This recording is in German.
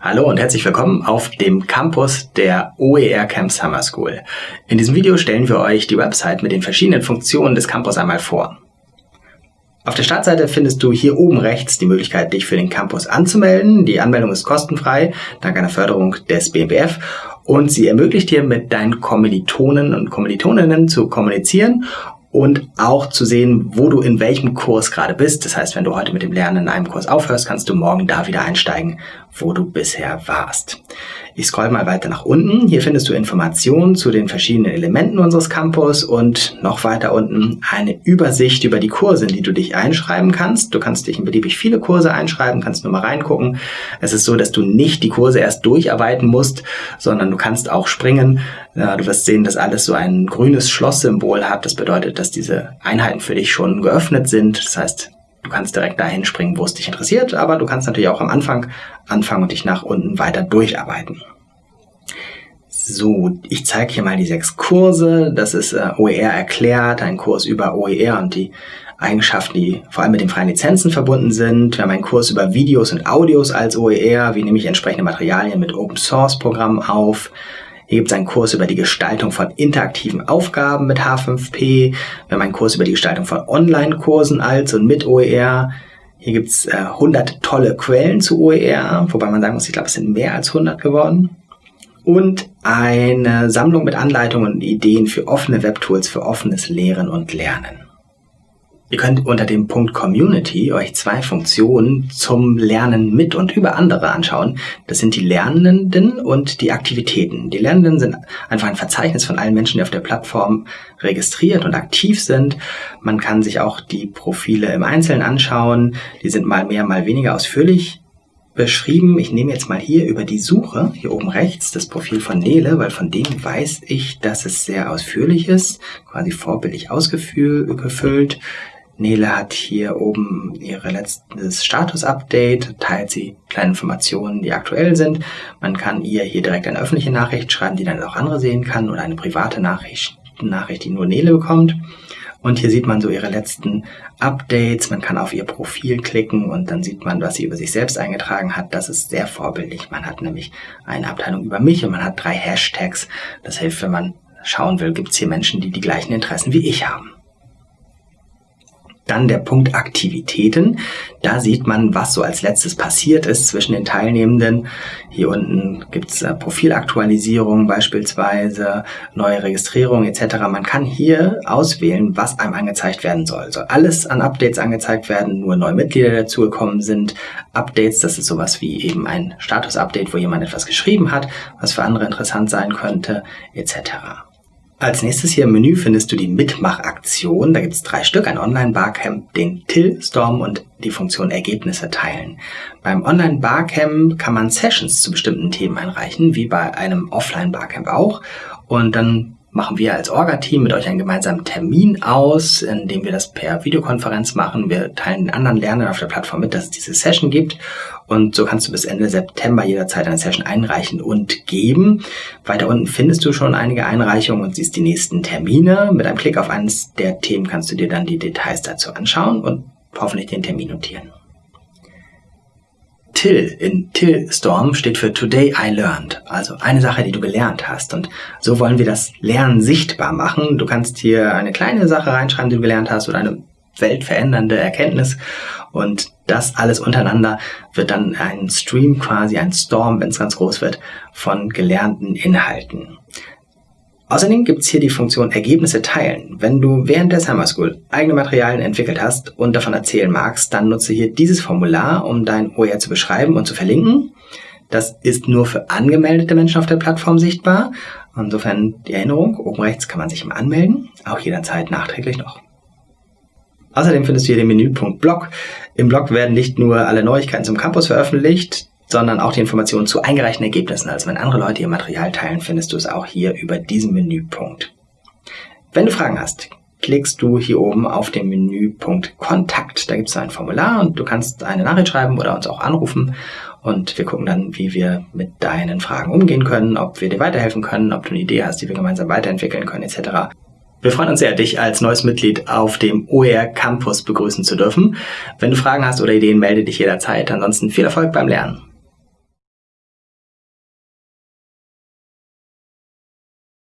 Hallo und herzlich willkommen auf dem Campus der OER Camp Summer School. In diesem Video stellen wir euch die Website mit den verschiedenen Funktionen des Campus einmal vor. Auf der Startseite findest du hier oben rechts die Möglichkeit, dich für den Campus anzumelden. Die Anmeldung ist kostenfrei, dank einer Förderung des BMBF und sie ermöglicht dir mit deinen Kommilitonen und Kommilitoninnen zu kommunizieren und auch zu sehen, wo du in welchem Kurs gerade bist. Das heißt, wenn du heute mit dem Lernen in einem Kurs aufhörst, kannst du morgen da wieder einsteigen, wo du bisher warst. Ich scroll mal weiter nach unten. Hier findest du Informationen zu den verschiedenen Elementen unseres Campus und noch weiter unten eine Übersicht über die Kurse, in die du dich einschreiben kannst. Du kannst dich in beliebig viele Kurse einschreiben, kannst nur mal reingucken. Es ist so, dass du nicht die Kurse erst durcharbeiten musst, sondern du kannst auch springen. Du wirst sehen, dass alles so ein grünes Schlosssymbol hat. Das bedeutet, dass diese Einheiten für dich schon geöffnet sind. Das heißt, Du kannst direkt dahin springen, wo es dich interessiert, aber du kannst natürlich auch am Anfang anfangen und dich nach unten weiter durcharbeiten. So, ich zeige hier mal die sechs Kurse. Das ist äh, OER erklärt, ein Kurs über OER und die Eigenschaften, die vor allem mit den freien Lizenzen verbunden sind. Wir haben einen Kurs über Videos und Audios als OER. Wie nehme ich entsprechende Materialien mit Open Source Programmen auf? Hier gibt es einen Kurs über die Gestaltung von interaktiven Aufgaben mit H5P. Wir haben einen Kurs über die Gestaltung von Online-Kursen als und mit OER. Hier gibt es äh, 100 tolle Quellen zu OER, wobei man sagen muss, ich glaube, es sind mehr als 100 geworden. Und eine Sammlung mit Anleitungen und Ideen für offene Webtools für offenes Lehren und Lernen. Ihr könnt unter dem Punkt Community euch zwei Funktionen zum Lernen mit und über andere anschauen. Das sind die Lernenden und die Aktivitäten. Die Lernenden sind einfach ein Verzeichnis von allen Menschen, die auf der Plattform registriert und aktiv sind. Man kann sich auch die Profile im Einzelnen anschauen. Die sind mal mehr, mal weniger ausführlich beschrieben. Ich nehme jetzt mal hier über die Suche, hier oben rechts, das Profil von Nele, weil von dem weiß ich, dass es sehr ausführlich ist, quasi vorbildlich ausgefüllt. Nele hat hier oben ihre letztes Status-Update, teilt sie kleine Informationen, die aktuell sind. Man kann ihr hier direkt eine öffentliche Nachricht schreiben, die dann auch andere sehen kann oder eine private Nachricht, Nachricht, die nur Nele bekommt. Und hier sieht man so ihre letzten Updates. Man kann auf ihr Profil klicken und dann sieht man, was sie über sich selbst eingetragen hat. Das ist sehr vorbildlich. Man hat nämlich eine Abteilung über mich und man hat drei Hashtags. Das hilft, wenn man schauen will, gibt es hier Menschen, die die gleichen Interessen wie ich haben. Dann der Punkt Aktivitäten. Da sieht man, was so als letztes passiert ist zwischen den Teilnehmenden. Hier unten gibt's äh, Profilaktualisierung beispielsweise, neue Registrierung etc. Man kann hier auswählen, was einem angezeigt werden soll. Soll alles an Updates angezeigt werden, nur neue Mitglieder dazugekommen sind. Updates, das ist sowas wie eben ein Status-Update, wo jemand etwas geschrieben hat, was für andere interessant sein könnte etc. Als nächstes hier im Menü findest du die Mitmachaktion. Da gibt es drei Stück, ein Online-Barcamp, den Till-Storm und die Funktion Ergebnisse teilen. Beim Online-Barcamp kann man Sessions zu bestimmten Themen einreichen, wie bei einem Offline-Barcamp auch. Und dann machen wir als Orga-Team mit euch einen gemeinsamen Termin aus, indem wir das per Videokonferenz machen. Wir teilen den anderen Lernern auf der Plattform mit, dass es diese Session gibt. Und so kannst du bis Ende September jederzeit eine Session einreichen und geben. Weiter unten findest du schon einige Einreichungen und siehst die nächsten Termine. Mit einem Klick auf eines der Themen kannst du dir dann die Details dazu anschauen und hoffentlich den Termin notieren. Till in Till Storm steht für Today I Learned, also eine Sache, die du gelernt hast. Und so wollen wir das Lernen sichtbar machen. Du kannst hier eine kleine Sache reinschreiben, die du gelernt hast oder eine weltverändernde Erkenntnis. Und das alles untereinander wird dann ein Stream quasi, ein Storm, wenn es ganz groß wird, von gelernten Inhalten. Außerdem gibt es hier die Funktion Ergebnisse teilen. Wenn du während der Summer School eigene Materialien entwickelt hast und davon erzählen magst, dann nutze hier dieses Formular, um dein OER zu beschreiben und zu verlinken. Das ist nur für angemeldete Menschen auf der Plattform sichtbar. Insofern die Erinnerung, oben rechts kann man sich immer anmelden, auch jederzeit nachträglich noch. Außerdem findest du hier den Menüpunkt Blog. Im Blog werden nicht nur alle Neuigkeiten zum Campus veröffentlicht, sondern auch die Informationen zu eingereichten Ergebnissen. Also wenn andere Leute ihr Material teilen, findest du es auch hier über diesen Menüpunkt. Wenn du Fragen hast, klickst du hier oben auf den Menüpunkt Kontakt. Da gibt es ein Formular und du kannst eine Nachricht schreiben oder uns auch anrufen und wir gucken dann, wie wir mit deinen Fragen umgehen können, ob wir dir weiterhelfen können, ob du eine Idee hast, die wir gemeinsam weiterentwickeln können etc. Wir freuen uns sehr, dich als neues Mitglied auf dem OER Campus begrüßen zu dürfen. Wenn du Fragen hast oder Ideen, melde dich jederzeit. Ansonsten viel Erfolg beim Lernen.